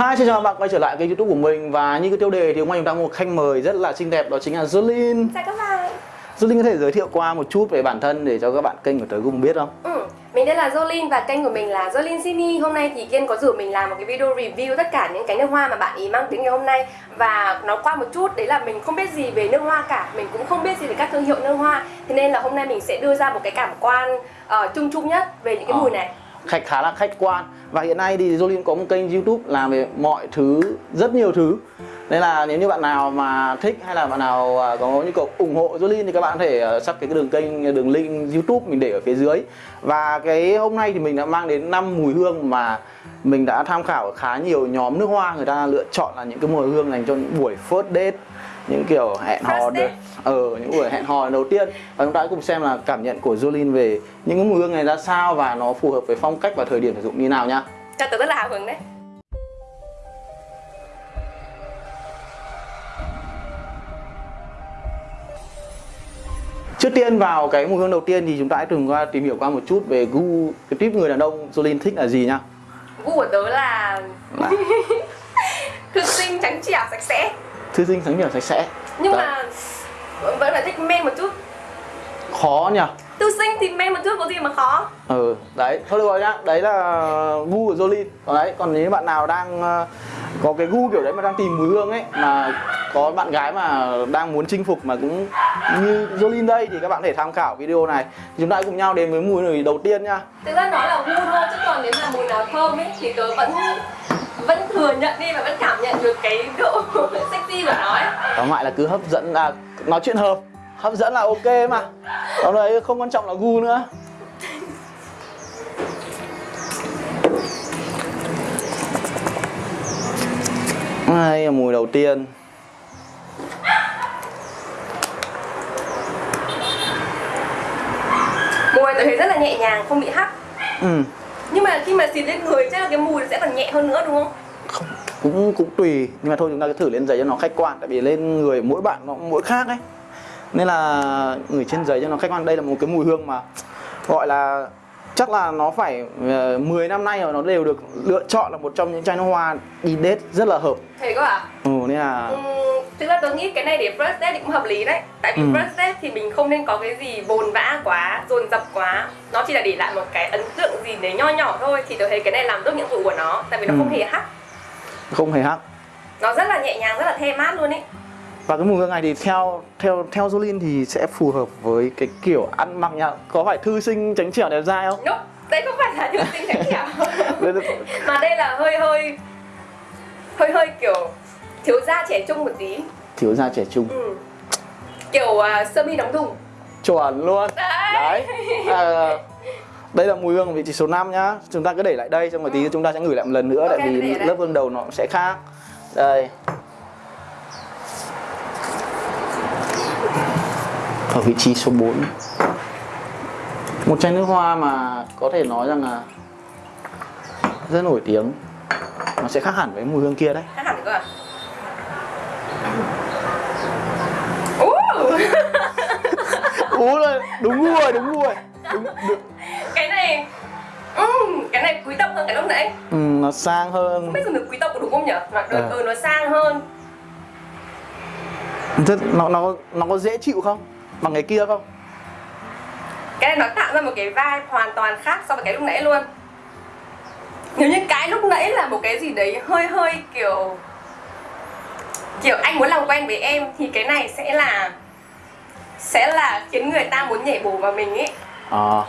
Hi, xin chào các bạn quay trở lại kênh youtube của mình Và như cái tiêu đề thì hôm nay chúng ta có một khách mời rất là xinh đẹp Đó chính là Jolin Chào các bạn Jolin có thể giới thiệu qua một chút về bản thân để cho các bạn kênh của tớ cùng biết không? ừ. Mình tên là Jolin và kênh của mình là Jolin Sydney Hôm nay thì Kiên có rủ mình làm một cái video review tất cả những cái nước hoa mà bạn ý mang đến ngày hôm nay Và nó qua một chút, đấy là mình không biết gì về nước hoa cả Mình cũng không biết gì về các thương hiệu nước hoa Thế nên là hôm nay mình sẽ đưa ra một cái cảm quan uh, chung chung nhất về những cái Ờ. mùi này Khách khá là khách quan. Và hiện nay thì Jolin có một kênh youtube làm về mọi thứ, rất nhiều thứ. Nên là nếu như bạn nào mà thích hay là bạn nào à, có nhu cầu ủng hộ Jolin thì các bạn có thể à, sắp cái đường kênh, đường link youtube mình để ở phía dưới. Và cái hôm nay thì mình đã mang đến 5 mùi hương mà mình đã tham khảo khá nhiều nhóm nước hoa. Người ta lựa chọn là những cái mùi hương dành cho những buổi first date những kiểu hẹn hò được ở những buổi hẹn hò đầu tiên. Và chúng ta hãy cùng xem là cảm nhận của Jolin về những cái mùi hương này ra sao và nó phù hợp với phong cách và thời điểm sử dụng như nào nhá Cho tớ rất là hào hứng đấy. Trước tiên vào cái mùi hương đầu tiên thì chúng ta hãy cùng qua tìm hiểu qua một chút về gu cái tiếp người đàn ông Jolin thích là gì nhá Gu của tớ là Là thư sinh trắng trẻo sạch sẽ thư sinh sáng nhỏ sạch sẽ. Nhưng Đấy. mà vẫn phải thích men một chút. Khó nhỉ? Thư sinh thì men một chút có gì mà khó? Ừ đấy. Thôi được rồi nhá. Đấy là gu của Jolin. Còn đấy còn nếu bạn nào đang ờ, có cái gu kiểu đấy mà đang tìm mùi hương ấy mà có bạn gái mà đang muốn chinh phục mà cũng như Jolin đây thì các bạn thể tham khảo video này. Chúng ta hãy cùng nhau đến với mùi này đầu tiên nhá. Thực ra nói là gu thôi chứ còn nếu mà mùi nào thơm ấy thì tớ vẫn vẫn thừa nhận đi và vẫn cảm nhận được cái độ sexy của nó ấy. tóm lại là cứ hấp dẫn à nói chuyện hợp hấp dẫn là ok mà còn đấy không quan trọng là gu nữa đây là mùi đầu tiên Mùi tớ thấy rất là nhẹ nhàng, không bị hắc ừ. Nhưng mà khi mà xịt lên người chắc là cái mùi sẽ còn nhẹ hơn nữa đúng không? Cũng cũng tùy nhưng mà thôi chúng ta cứ thử lên giấy cho nó khách quan tại vì lên người mỗi bạn nó cũng mỗi khác ấy nên là người trên giấy cho nó khách quan đây là một cái mùi hương mà gọi là chắc là nó phải uh, 10 năm nay rồi nó đều được lựa chọn là một trong những chai nước hoa đi date rất là hợp Thế cơ à? ừ nên là Uhm, thực ra tớ nghĩ cái này để first date thì cũng hợp lý đấy Tại vì Ừ. first date thì mình không nên có cái gì bồn vã quá, dồn dập quá Nó chỉ là để lại một cái ấn tượng gì đấy nho nhỏ thôi Thì tớ thấy cái này làm tốt nhiệm vụ của nó Tại vì nó Ừ. không hề hắc không hề hắc Nó rất là nhẹ nhàng, rất là the mát luôn ấy. Và cái mùi hương này thì theo theo theo Jolin thì sẽ phù hợp với cái kiểu ăn mặc nha. Có phải thư sinh tránh trẻo đẹp dai không? Nope, đây không phải là nữ sinh trắng trẻo. Mà đây là hơi hơi Hơi hơi kiểu thiếu da trẻ trung một tí. Thiếu da trẻ trung. Ừ. Kiểu uh, sơ mi đóng thùng. Chuẩn luôn. Đấy, đấy. À, đây là mùi hương ở vị trí số 5 nhá. Chúng ta cứ để lại đây xong một tí chúng ta sẽ ngửi lại một lần nữa Ok, tại vì lớp hương đầu nó sẽ khác. Đây. Ở vị trí số 4 một chai nước hoa mà có thể nói rằng là rất nổi tiếng. Nó sẽ khác hẳn với mùi hương kia đấy. Khác hẳn cơ à? Ú rồi đúng rồi đúng rồi. Đúng, đúng. Cái này. Ừm, cái này quý tộc hơn cái lúc nãy. Ừ, nó sang hơn. Không biết dùng được quý tộc có đúng không nhỉ mà Ờ. ừ, nó sang hơn. Thế nó nó nó có dễ chịu không? Bằng cái kia không? Cái này nó tạo ra một cái vibe hoàn toàn khác so với cái lúc nãy luôn. Nếu như cái lúc nãy là một cái gì đấy hơi hơi kiểu kiểu anh muốn làm quen với em thì cái này sẽ là sẽ là khiến người ta muốn nhảy bổ vào mình ấy. Ờ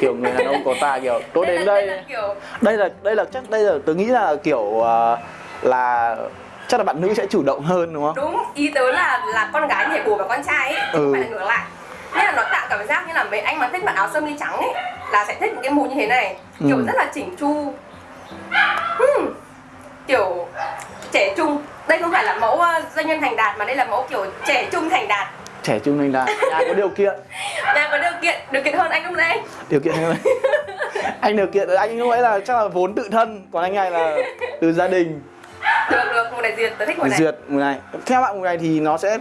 kiểu người đàn ông có ta kiểu tôi đến là, đây. là kiểu đây là đây là chắc đây là tôi nghĩ là kiểu ờ, là chắc là bạn nữ sẽ chủ động hơn đúng không? Đúng ý tớ là là con gái nhảy bổ vào con trai ấy Ừ. phải là ngược lại. Nên là nó tạo cảm giác như là mấy anh mà thích mặc áo sơ mi trắng ấy là sẽ thích những cái mùi như thế này. Kiểu Ừ. rất là chỉnh chu. Hmm. kiểu trẻ trung. Đây không phải là mẫu ờ, doanh nhân thành đạt mà đây là mẫu kiểu trẻ trung thành đạt trẻ trung thành đạt nhà có điều kiện. Nhà có điều kiện điều kiện hơn anh lúc nãy. Điều kiện vậy anh điều kiện anh lúc ấy là chắc là vốn tự thân còn anh này là từ gia đình. Được được mùi này duyệt tớ thích mùi này. Duyệt mùi này. Theo bạn mùi này thì nó sẽ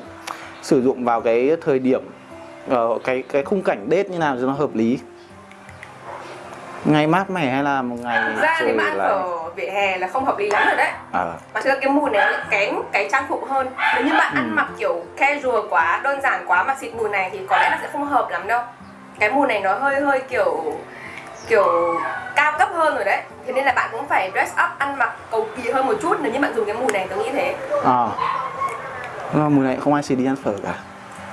sử dụng vào cái thời điểm ờ, cái cái khung cảnh date như nào cho nó hợp lý ngày mát mẻ hay là một ngày Thực ra nếu mà ăn lạnh? phở vỉa hè là không hợp lý lắm rồi đấy. À, mà thực ra cái mùi này lại kén cái trang phục hơn. Nếu như bạn Ừ. ăn mặc kiểu casual quá đơn giản quá mà xịt mùi này thì có lẽ là sẽ không hợp lắm đâu. Cái mùi này nó hơi hơi kiểu kiểu cao cấp hơn rồi đấy. Thế nên là bạn cũng phải dress up ăn mặc cầu kỳ hơn một chút. Nếu như bạn dùng cái mùi này tôi nghĩ thế. À. Mà mùa này không ai xì đi ăn phở cả.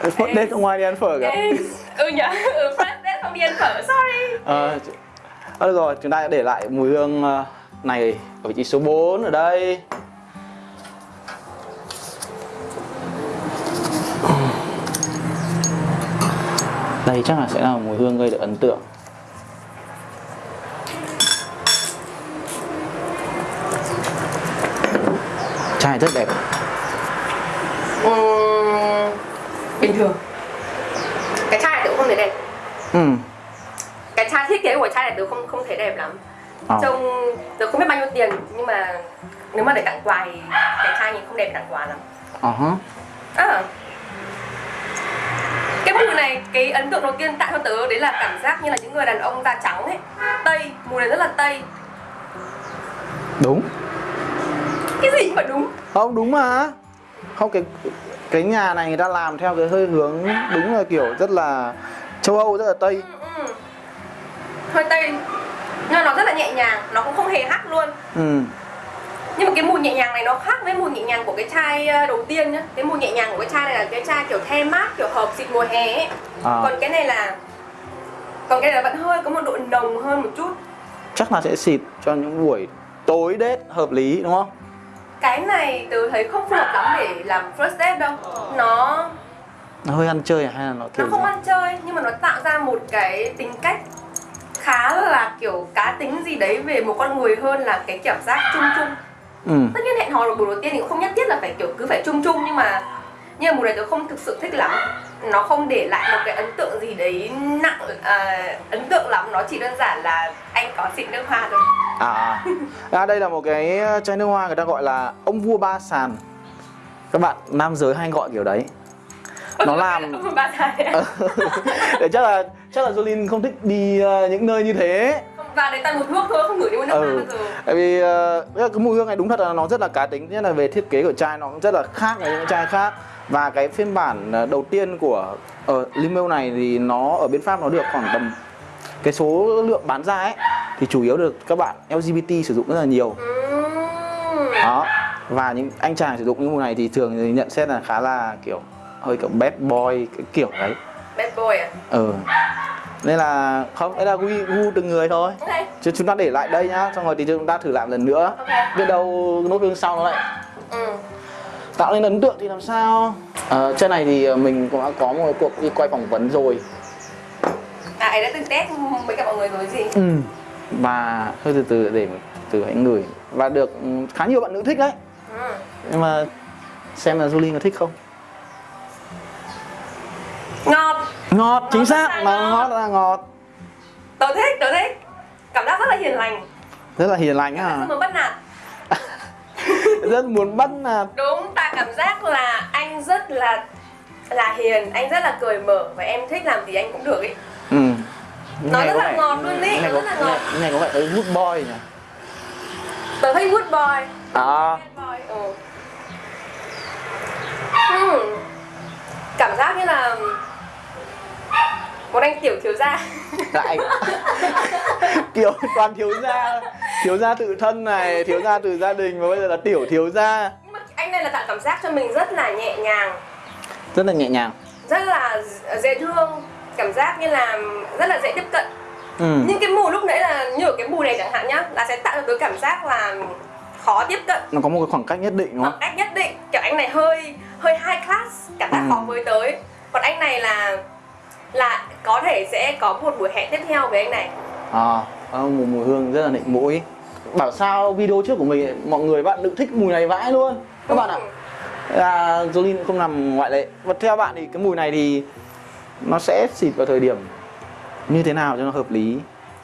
First date không ai đi ăn phở cả. Ừ nhở ừ, first date không đi ăn phở sorry. Ờ, à, được rồi, chúng ta đã để lại mùi hương ờ, này ở vị trí số 4 ở đây. Đây chắc là sẽ là mùi hương gây được ấn tượng. Chai rất đẹp. Uhm, bình thường. Cái chai cũng không thấy đẹp. Ừ, cái chai thiết kế của chai này tôi không không thấy đẹp lắm. Ờ, trông tôi không biết bao nhiêu tiền nhưng mà nếu mà để tặng quà thì cái chai nhìn không đẹp tặng quà lắm. Ờ hả. à. cái mùi này cái ấn tượng đầu tiên tạo cho tớ đấy là cảm giác như là những người đàn ông da trắng ấy. Tây mùi này rất là tây. Đúng. Cái gì mà đúng? Không đúng mà. Không cái cái nhà này người ta làm theo cái hơi hướng đúng là kiểu rất là châu âu rất là tây. Ừ, ừ. Hơi tây nhưng nó rất là nhẹ nhàng nó cũng không hề hắc luôn. Ừ. Nhưng mà cái mùi nhẹ nhàng này nó khác với mùi nhẹ nhàng của cái chai ờ, đầu tiên nhá. Cái mùi nhẹ nhàng của cái chai này là cái chai kiểu the mát kiểu hợp xịt mùa hè ấy. À, còn cái này là còn cái này là vẫn hơi có một độ nồng hơn một chút. Chắc là sẽ xịt cho những buổi tối đết hợp lý đúng không? Cái này tớ thấy không phù hợp lắm để làm first date đâu. Nó nó hơi ăn chơi à? Hay là nó nó kiểu không gì? ăn chơi nhưng mà nó tạo ra một cái tính cách khá là kiểu cá tính gì đấy về một con người hơn là cái cảm giác chung chung. Ừ. Tất nhiên hẹn hò là buổi đầu tiên thì cũng không nhất thiết là phải kiểu cứ phải chung chung nhưng mà nhưng mà mùa này tớ không thực sự thích lắm. Nó không để lại một cái ấn tượng gì đấy nặng à, ấn tượng lắm. Nó chỉ đơn giản là anh có xịt nước hoa thôi. À, à. à đây là một cái chai nước hoa người ta gọi là ông vua ba sàn. Các bạn nam giới hay gọi kiểu đấy. Nó làm để chắc là chắc là Jolin không thích đi ờ, những nơi như thế. Và đấy toàn một thuốc thôi không ngửi đi một nước ừ. bao giờ. Tại vì ờ, cái mùi hương này đúng thật là nó rất là cá tính nhất là về thiết kế của chai nó cũng rất là khác với những chai khác. Và cái phiên bản ờ, đầu tiên của ở Limel này thì nó ở bên Pháp nó được khoảng tầm cái số lượng bán ra ấy thì chủ yếu được các bạn LGBT sử dụng rất là nhiều. Ừm. đó. Và những anh chàng sử dụng những mùi này thì thường thì nhận xét là khá là kiểu hơi kiểu bad boy cái kiểu đấy. Bad boy à? Ừ nên là không đấy là gu, gu từng người thôi. Ok. Chứ chúng ta để lại đây nhá xong rồi thì chúng ta thử làm lần nữa. Ok. Biết đâu nốt hương sau nó lại ừ. tạo nên ấn tượng thì làm sao? Ờ, trên này thì mình cũng đã có một cuộc đi quay phỏng vấn rồi. À ấy đã từng test với cả mọi người rồi gì? Ừ. và hơi từ từ để từ hãy ngửi. Và được khá nhiều bạn nữ thích đấy. Ừ. nhưng mà xem là Julie có thích không ngọt chính rất xác. Mà ngọt. là ngọt tớ thích tớ thích. Cảm giác rất là hiền lành. Rất là hiền lành không à muốn bắt nạt. Rất muốn bắt nạt. Đúng ta cảm giác là anh rất là là hiền anh rất là cởi mở và em thích làm gì anh cũng được ấy. Ừ. Nó rất là ngọt luôn ý, nó rất là ngọt. nghe có vẻ tới good boy nhỉ? Tớ thích good boy à. Bad boy ừ. Hmm. cảm giác như là một anh tiểu thiếu gia. Lại kiểu toàn thiếu gia thiếu gia tự thân này thiếu gia từ gia đình và bây giờ là tiểu thiếu gia. Nhưng mà anh này là tạo cảm giác cho mình rất là nhẹ nhàng. Rất là nhẹ nhàng. Rất là dễ thương cảm giác như là rất là dễ tiếp cận. Ừ. nhưng cái mùi lúc nãy là như ở cái mùi này chẳng hạn nhá là sẽ tạo cho tôi cảm giác là khó tiếp cận. Nó có một cái khoảng cách nhất định đúng khoảng không cách nhất định. Kiểu anh này hơi hơi high class cảm giác Ừ. khó với tới. Còn anh này là là có thể sẽ có một buổi hẹn tiếp theo với anh này. À có một mùi hương rất là nịnh mũi. Bảo sao video trước của mình mọi người bạn nữ thích mùi này vãi luôn. Các bạn ạ. Ừ. là Jolin cũng không nằm ngoại lệ. Và theo bạn thì cái mùi này thì nó sẽ xịt vào thời điểm như thế nào cho nó hợp lý?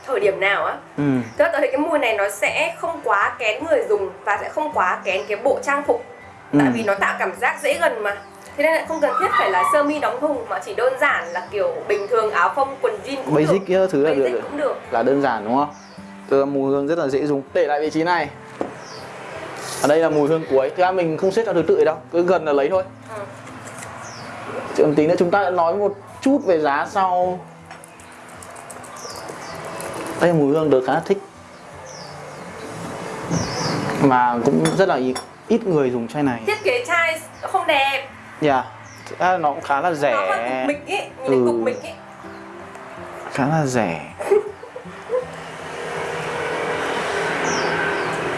Thời điểm nào á? Ừ. Tôi thấy cái mùi này nó sẽ không quá kén người dùng và sẽ không quá kén cái bộ trang phục. Ừ. tại vì nó tạo cảm giác dễ gần mà thế nên là không cần thiết phải là sơ mi đóng thùng mà chỉ đơn giản là kiểu bình thường áo phông quần jean cũng basic được. thứ là basic được. cũng được. Là đơn giản đúng không? Từ mùi hương rất là dễ dùng. Để lại vị trí này. Ở đây là mùi hương cuối. Thứ hai mình không xếp theo thứ tự đâu. Cứ gần là lấy thôi. Ừ. Chứ tí nữa chúng ta nói một chút về giá sau. Đây mùi hương được khá thích. Mà cũng rất là ít người dùng chai này. Thiết kế chai không đẹp dạ. Yeah. nó cũng khá là nó hơi rẻ cục mịch ý nhìn Ừ. cục mịch ý. Khá là rẻ.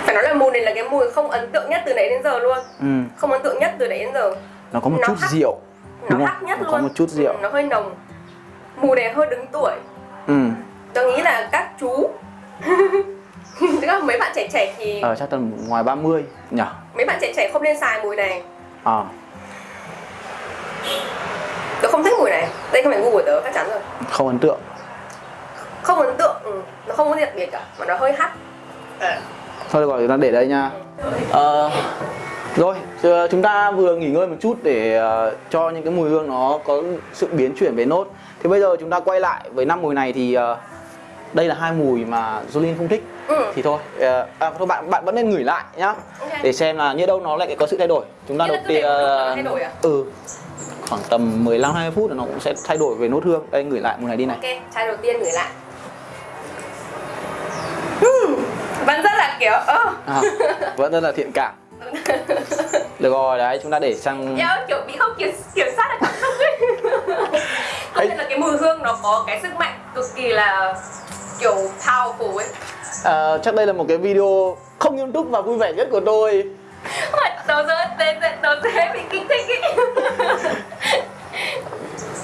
Phải nói là mùi này là cái mùi không ấn tượng nhất từ nãy đến giờ luôn. Ừ. không ấn tượng nhất từ nãy đến giờ. Nó có một Nó chút hắc. rượu. Nó đúng hắc không nhất nó luôn. có một chút rượu. Ừ, nó hơi nồng. Mùi này hơi đứng tuổi. Ừ. tôi nghĩ là các chú. Tức là mấy bạn trẻ trẻ thì ở chắc tầm ngoài 30 nhỉ? Mấy bạn trẻ trẻ không nên xài mùi này. À, tôi không thích mùi này. Đây không phải gu của tớ chắc chắn rồi. Không ấn tượng. Không ấn tượng ừ. nó không có đặc biệt cả mà nó hơi hắt. Thôi được rồi chúng ta để đây nha. Ờ, rồi chúng ta vừa nghỉ ngơi một chút để ờ, cho những cái mùi hương nó có sự biến chuyển về nốt. Thì bây giờ chúng ta quay lại với năm mùi này thì ờ, đây là hai mùi mà Jolin không thích. Ừ. thì thôi ờ, à, thôi bạn bạn vẫn nên ngửi lại nhá. Ok. để xem là như đâu nó lại có sự thay đổi. Chúng ta đầu tiên à? ừ khoảng tầm 15 20 phút là nó cũng sẽ thay đổi về nốt hương. Đây ngửi lại mùi này đi này. Ok chai đầu tiên gửi lại. Vẫn rất là kiểu ơ. À, vẫn rất là thiện cảm. Được rồi đấy chúng ta để sang Eo kiểu bị không kiểm, kiểm soát được cảm xúc ấy. Là cái mùi hương nó có cái sức mạnh cực kỳ là kiểu powerful ấy. Ờ, chắc đây là một cái video không nghiêm túc và vui vẻ nhất của tôi. Ôi, Đầu giờ đầu dễ bị kích thích ấy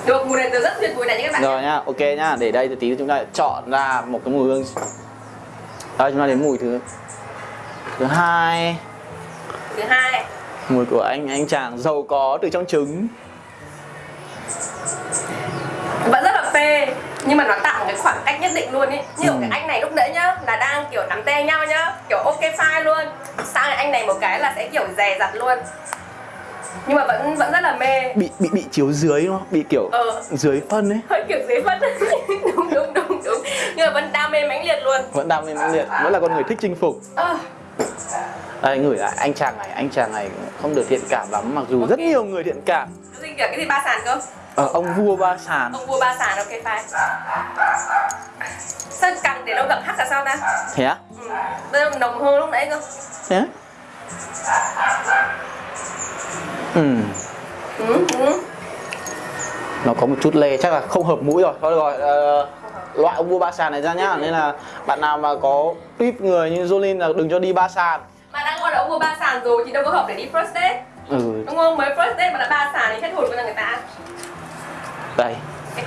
Được, mùi này rất tuyệt mùi này các bạn rồi nhá ok nhá để đây thì tí chúng ta chọn ra một cái mùi hương. Đây chúng ta đến mùi thứ thứ hai. Thứ hai. Mùi của anh anh chàng giàu có từ trong trứng. Vẫn rất là phê nhưng mà nó tạo một cái khoảng cách nhất định luôn ấy như Ừ. cái anh này lúc nãy nhá là đang kiểu nắm tay nhau nhá kiểu ok fine luôn. Sang anh này một cái là sẽ kiểu dè dặt luôn nhưng mà vẫn vẫn rất là mê. Bị bị bị chiếu dưới đúng không? Bị kiểu ờ. dưới phân ấy. Hơi kiểu dễ phân. Đúng đúng đúng đúng. Nhưng mà vẫn đam mê mãnh liệt luôn. Vẫn đam mê mãnh liệt. Vẫn là con người thích chinh phục. Ờ. Đây ngửi lại anh chàng này anh chàng này không được thiện cảm lắm. Mặc dù rất nhiều người thiện cảm. Gì kiểu cái gì ba sàn cơ? Ờ, ông vua ba sàn. Ông vua ba sàn ok fine. Sao càng để lâu càng hắt là sao ta? Thế á? Ừ. nồng hơn lúc nãy cơ. Thế á ừ. Ừ, ừ. nó có một chút lê chắc là không hợp mũi rồi. Thôi rồi ờ, loại ông vua ba sàn này ra nhá. Nên là bạn nào mà có tuyếp người như Jolin là đừng cho đi ba sàn. Mà đang gọi là ông vua ba sàn rồi thì đâu có hợp để đi first date. Ừ. Đúng không? Mới first date mà đã ba sàn thì hết hồn với người ta. Đây.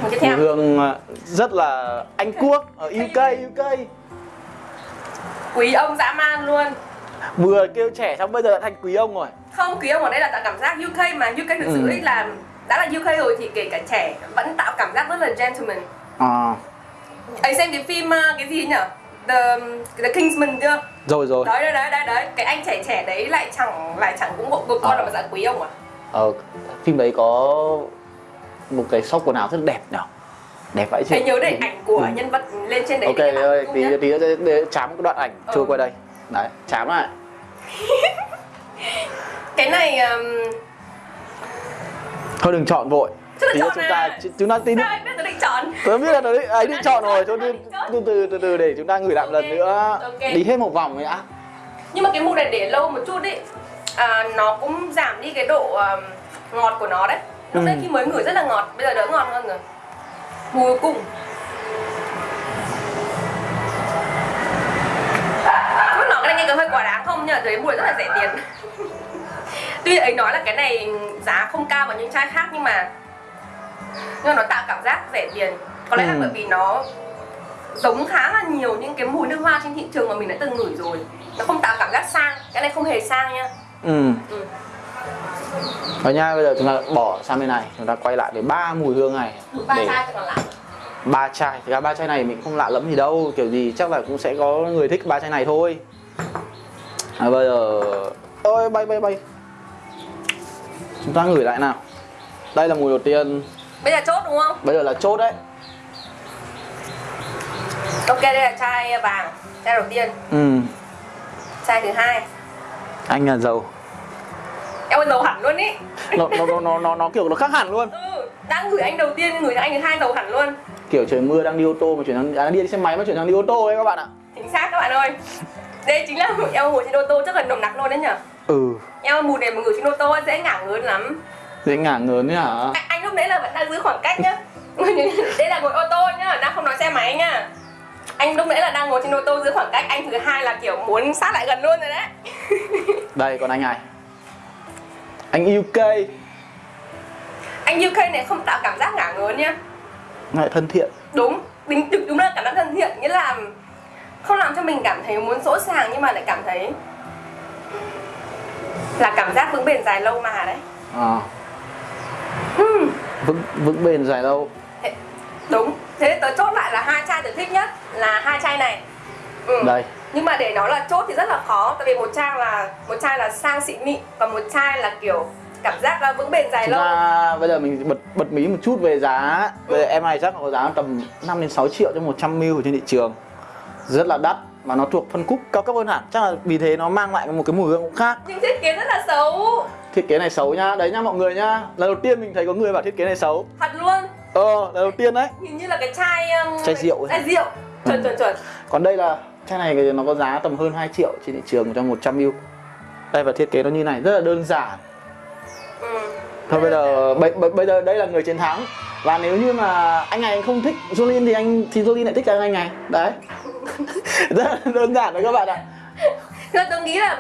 Mùi tiếp mùi theo hương ờ, rất là anh quốc ở UK UK quý ông dã man luôn. Vừa kêu trẻ xong bây giờ đã thành quý ông rồi không quý ông ở đây là tạo cảm giác UK mà. UK thực sự Ừ. ấy là đã là UK rồi thì kể cả trẻ vẫn tạo cảm giác rất là gentleman. À. Ấy xem cái phim ờ, cái gì nhỉ The The Kingsman chưa? Rồi rồi. Đấy đấy đấy đấy đấy. Cái anh trẻ trẻ đấy lại chẳng lại chẳng cũng bộ bộ con Ờ. là dạng quý ông à? Ờ phim đấy có một cái shop quần áo rất đẹp nhỉ đẹp vậy chứ? Hãy nhớ để ảnh của Ừ. nhân vật lên trên đấy ok ơi tí tí nữa để, để chám cái đoạn ảnh Ừ. trôi qua đây. Đấy chám lại cái này um, thôi đừng chọn vội. Chứ tí chọn chúng à. ta chúng ta tí nữa biết tôi định chọn? Tớ biết là tớ định- ấy định chọn rồi thôi từ từ từ từ từ để chúng ta ngửi lại một lần nữa. ok. đi hết một vòng đã nhưng mà cái mùi này để lâu một chút ý. À, nó cũng giảm đi cái độ um, ngọt của nó đấy. Lúc Ừ. đấy khi mới ngửi rất là ngọt bây giờ đỡ ngọt hơn rồi. Mùi cuối cùng nói cái này nghe có hơi quá đáng không? Nhưng mà thấy mùi rất là rẻ tiền tuy ấy nói là cái này giá không cao bằng những chai khác nhưng mà nhưng mà nó tạo cảm giác rẻ tiền. Có lẽ là Ừ. bởi vì nó giống khá là nhiều những cái mùi nước hoa trên thị trường mà mình đã từng ngửi rồi. Nó không tạo cảm giác sang cái này không hề sang nha. Ừ. Ừ. rồi nha bây giờ chúng ta bỏ sang bên này chúng ta quay lại với ba mùi hương này ba để chai còn lại. Ba chai thì ra ba chai này mình không lạ lẫm gì đâu kiểu gì chắc là cũng sẽ có người thích ba chai này thôi. À, bây giờ ôi bay bay bay chúng ta ngửi lại nào. Đây là mùi đầu tiên. Bây giờ chốt đúng không? Bây giờ là chốt đấy. Ok đây là chai vàng chai đầu tiên. Ừ. Chai thứ hai. Anh là giàu. Em dầu hẳn luôn ý. Nó, nó, nó, nó, nó, nó kiểu nó khác hẳn luôn. Ừ đang gửi anh đầu tiên gửi anh thứ hai dầu hẳn luôn. Kiểu trời mưa đang đi ô tô mà chuyển sang à, đi xe máy mà chuyển sang đi ô tô ấy các bạn ạ. Chính xác các bạn ơi. Đây chính là em ngồi trên ô tô chắc là nồng nặc luôn đấy nhở ừ. Em mùi này mà ngửi trên ô tô dễ ngả ngớn lắm. Dễ ngả ngớn hả? Anh, anh lúc đấy là vẫn đang giữ khoảng cách nhá. Đây là ngồi ô tô nhá đang không nói xe máy nhá. Anh lúc nãy là đang ngồi trên ô tô giữ khoảng cách anh thứ hai là kiểu muốn sát lại gần luôn rồi đấy. Đây còn anh này. Anh UK anh UK này không tạo cảm giác ngả ngớn nhá. Lại thân thiện. Đúng đúng đúng, đúng là cảm giác thân thiện nghĩa là không làm cho mình cảm thấy muốn sỗ sàng nhưng mà lại cảm thấy là cảm giác vững bền dài lâu mà đấy? À, Hmm, vững vững bền dài lâu. Thế, đúng. Thế tớ chốt lại là hai chai tớ thích nhất là hai chai này. Ừ. đây. Nhưng mà để nói là chốt thì rất là khó tại vì một chai là một chai là sang xịn mịn và một chai là kiểu cảm giác là vững bền dài Thực lâu. ra bây giờ mình bật bật mí một chút về giá. Bây giờ em này chắc có giá tầm 5 đến 6 triệu cho 100 ml trên thị trường. Rất là đắt mà nó thuộc phân khúc cao cấp hơn hẳn. Chắc là vì thế nó mang lại một cái mùi hương cũng khác. Nhưng thiết kế rất là xấu. Thiết kế này xấu nhá, đấy nhá mọi người nhá. Lần đầu tiên mình thấy có người bảo thiết kế này xấu. Thật luôn. Ờ, lần đầu tiên đấy. Hình như là cái chai um, Chai rượu ấy. chai rượu. Chuẩn Ừ. chuẩn chuẩn. Còn đây là chai này thì nó có giá tầm hơn 2 triệu trên thị trường cho 100 ml Đây và thiết kế nó như này, rất là đơn giản. Ừ. Thôi bây giờ bây, bây, bây giờ đây là người chiến thắng. Và nếu như mà anh này anh không thích Jolin thì anh thì Jolin lại thích anh này. Đấy rất là đơn giản đấy các bạn ạ. Thế tôi nghĩ là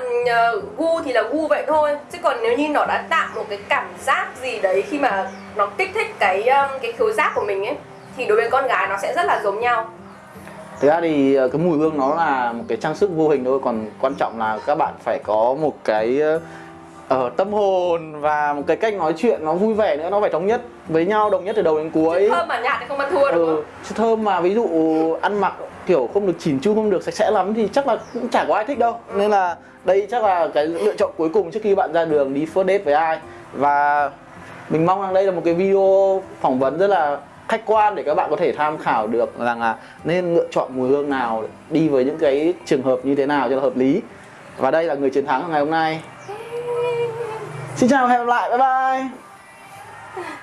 uh, gu thì là gu vậy thôi. Chứ còn nếu như nó đã tạo một cái cảm giác gì đấy khi mà nó kích thích cái um, cái khứu giác của mình ấy Thì đối với con gái nó sẽ rất là giống nhau. Thực ra thì ờ, cái mùi hương nó là một cái trang sức vô hình thôi. Còn quan trọng là các bạn phải có một cái ở tâm hồn và một cái cách nói chuyện nó vui vẻ nữa nó phải thống nhất với nhau đồng nhất từ đầu đến cuối. Chứ thơm mà nhạt thì không ăn thua đúng ừ, thơm mà ví dụ ăn mặc kiểu không được chỉn chu, không được sạch sẽ lắm thì chắc là cũng chả có ai thích đâu. Nên là đây chắc là cái lựa chọn cuối cùng trước khi bạn ra đường đi first date với ai. Và mình mong rằng đây là một cái video phỏng vấn rất là khách quan để các bạn có thể tham khảo được rằng là nên lựa chọn mùi hương nào đi với những cái trường hợp như thế nào cho là hợp lý. Và đây là người chiến thắng ngày hôm nay. Xin chào và hẹn gặp lại. Bye bye.